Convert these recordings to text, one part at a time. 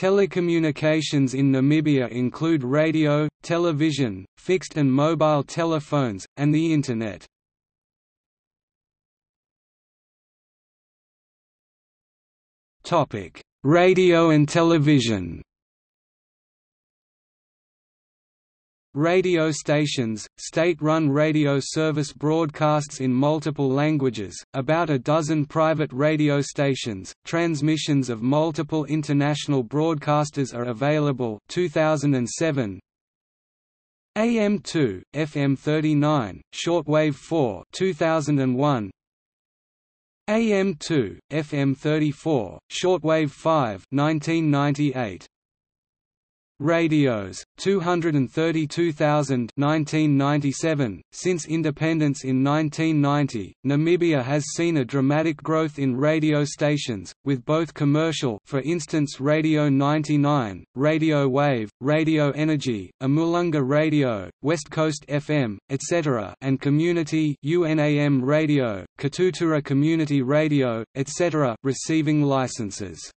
Telecommunications in Namibia include radio, television, fixed and mobile telephones, and the Internet. Radio and television Radio stations, state-run radio service broadcasts in multiple languages, about a dozen private radio stations, transmissions of multiple international broadcasters are available 2007, AM2, FM 39, shortwave 4 2001, AM2, FM 34, shortwave 5 1998. Radios, 232,000 1997. Since independence in 1990, Namibia has seen a dramatic growth in radio stations, with both commercial for instance Radio 99, Radio Wave, Radio Energy, Omulunga Radio, West Coast FM, etc. and community UNAM Radio, Katutura Community Radio, etc. receiving licenses.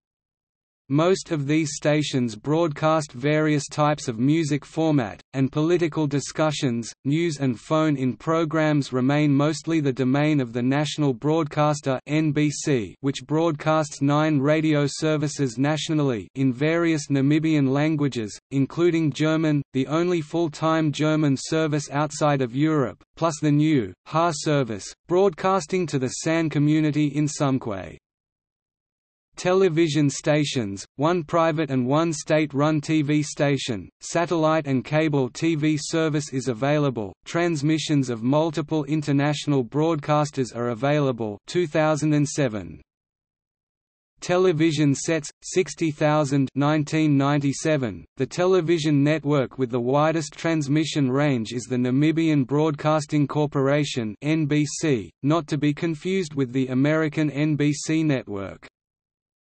Most of these stations broadcast various types of music format, and political discussions, news and phone-in programs remain mostly the domain of the national broadcaster NBC which broadcasts nine radio services nationally in various Namibian languages, including German, the only full-time German service outside of Europe, plus the new, HA service, broadcasting to the San community in Tsumkwe television stations, one private and one state-run TV station, satellite and cable TV service is available, transmissions of multiple international broadcasters are available 2007. Television sets 60,000 1997 The television network with the widest transmission range is the Namibian Broadcasting Corporation NBC not to be confused with the American NBC network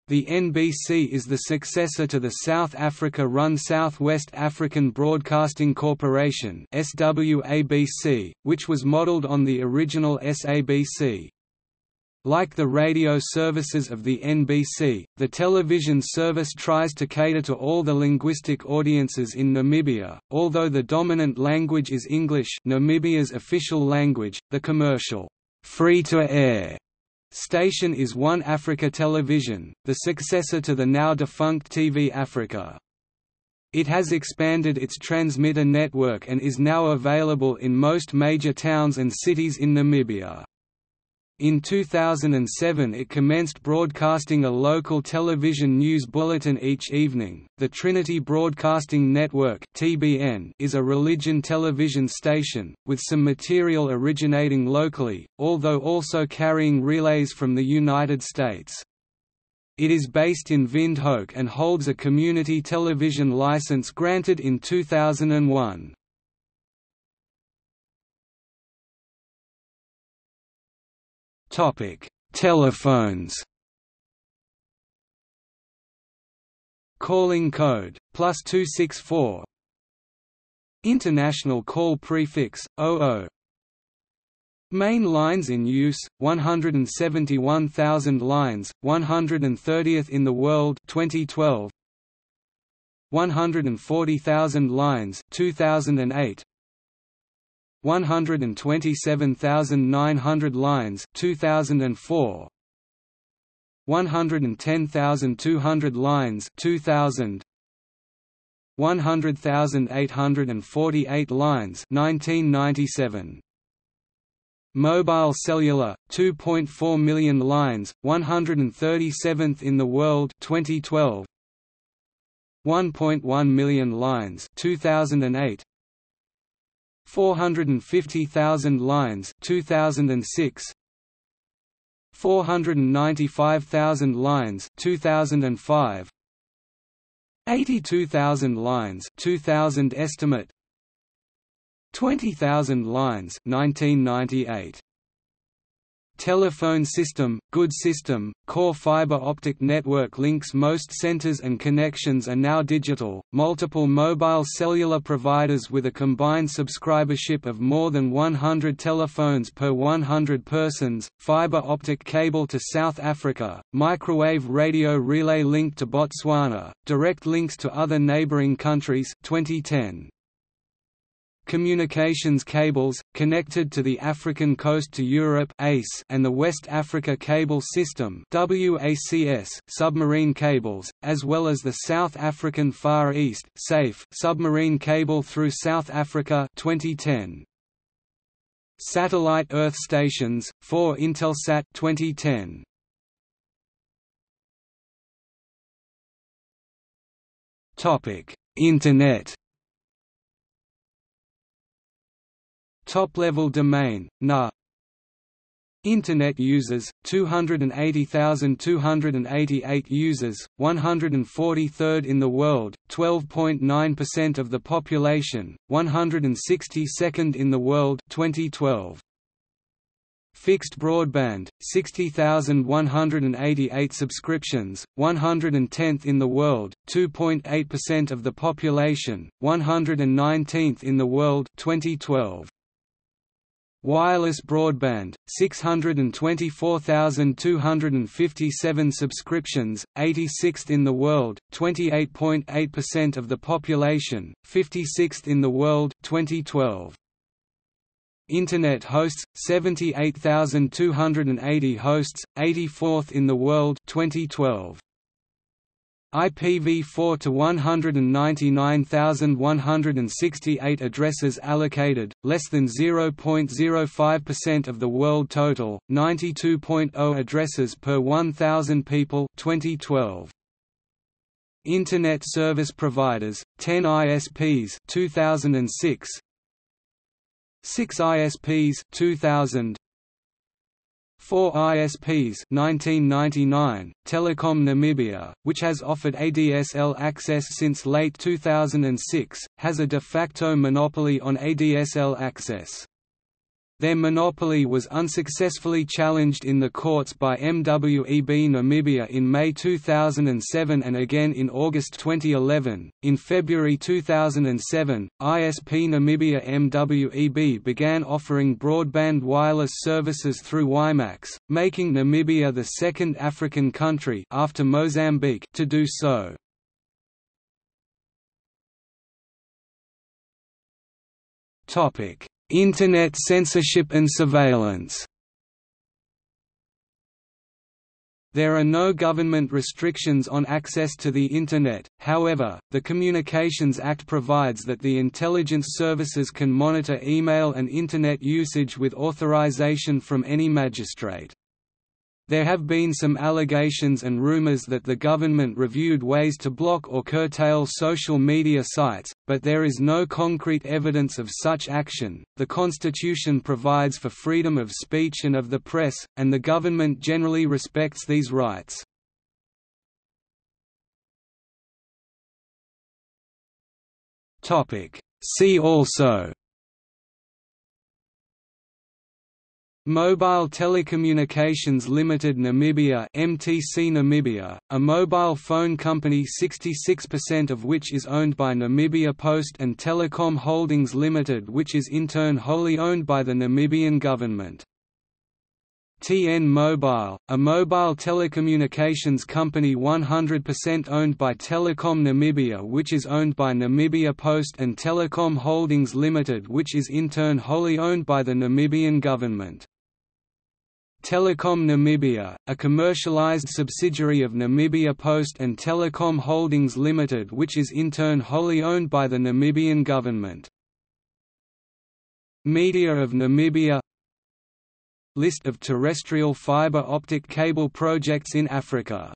the NBC is the successor to the South Africa-run Southwest African Broadcasting Corporation SWABC, which was modelled on the original SABC. Like the radio services of the NBC, the television service tries to cater to all the linguistic audiences in Namibia, although the dominant language is English Namibia's official language, the commercial free-to-air Station is One Africa Television, the successor to the now defunct TV Africa. It has expanded its transmitter network and is now available in most major towns and cities in Namibia. In 2007 it commenced broadcasting a local television news bulletin each evening. The Trinity Broadcasting Network (TBN) is a religion television station with some material originating locally, although also carrying relays from the United States. It is based in Windhoek and holds a community television license granted in 2001. Topic: Telephones. Calling code plus two six four. International call prefix 00. Main lines in use 171,000 lines, 130th in the world 2012. 140,000 lines 2008 127,900 lines 2004 110,200 lines 2000 100,848 lines 1997 Mobile cellular 2.4 million lines 137th in the world 2012 1.1 million lines 2008 450,000 lines 2006 495,000 lines 2005 82,000 lines 2000 estimate. 20,000 lines 1998 Telephone system, good system, core fiber optic network links Most centers and connections are now digital. Multiple mobile cellular providers with a combined subscribership of more than 100 telephones per 100 persons, fiber optic cable to South Africa, microwave radio relay link to Botswana, direct links to other neighboring countries 2010 communications cables, connected to the African coast to Europe and the West Africa Cable System submarine cables, as well as the South African Far East SAFE submarine cable through South Africa 2010. Satellite Earth stations, 4 Intelsat 2010. Internet Top-level domain, NA Internet users, 280,288 users, 143rd in the world, 12.9% of the population, 162nd in the world 2012. Fixed broadband, 60,188 subscriptions, 110th in the world, 2.8% of the population, 119th in the world 2012. Wireless broadband, 624,257 subscriptions, 86th in the world, 28.8% of the population, 56th in the world 2012. Internet hosts, 78,280 hosts, 84th in the world 2012. IPv4 to 199,168 addresses allocated, less than 0.05% of the world total, 92.0 addresses per 1,000 people 2012. Internet service providers, 10 ISPs 2006, 6 ISPs 2000, 4 ISPs 1999, Telecom Namibia, which has offered ADSL access since late 2006, has a de facto monopoly on ADSL access. Their monopoly was unsuccessfully challenged in the courts by MWEB Namibia in May 2007 and again in August 2011. In February 2007, ISP Namibia MWEB began offering broadband wireless services through WiMax, making Namibia the second African country after Mozambique to do so. Topic Internet censorship and surveillance There are no government restrictions on access to the Internet, however, the Communications Act provides that the intelligence services can monitor email and Internet usage with authorization from any magistrate. There have been some allegations and rumors that the government reviewed ways to block or curtail social media sites, but there is no concrete evidence of such action. The Constitution provides for freedom of speech and of the press, and the government generally respects these rights. Topic: See also Mobile Telecommunications Limited Namibia MTC Namibia, a mobile phone company 66% of which is owned by Namibia Post and Telecom Holdings Limited which is in turn wholly owned by the Namibian government. TN Mobile, a mobile telecommunications company 100% owned by Telecom Namibia which is owned by Namibia Post and Telecom Holdings Limited which is in turn wholly owned by the Namibian government. Telecom Namibia, a commercialized subsidiary of Namibia Post and Telecom Holdings Limited which is in turn wholly owned by the Namibian government. Media of Namibia List of terrestrial fiber optic cable projects in Africa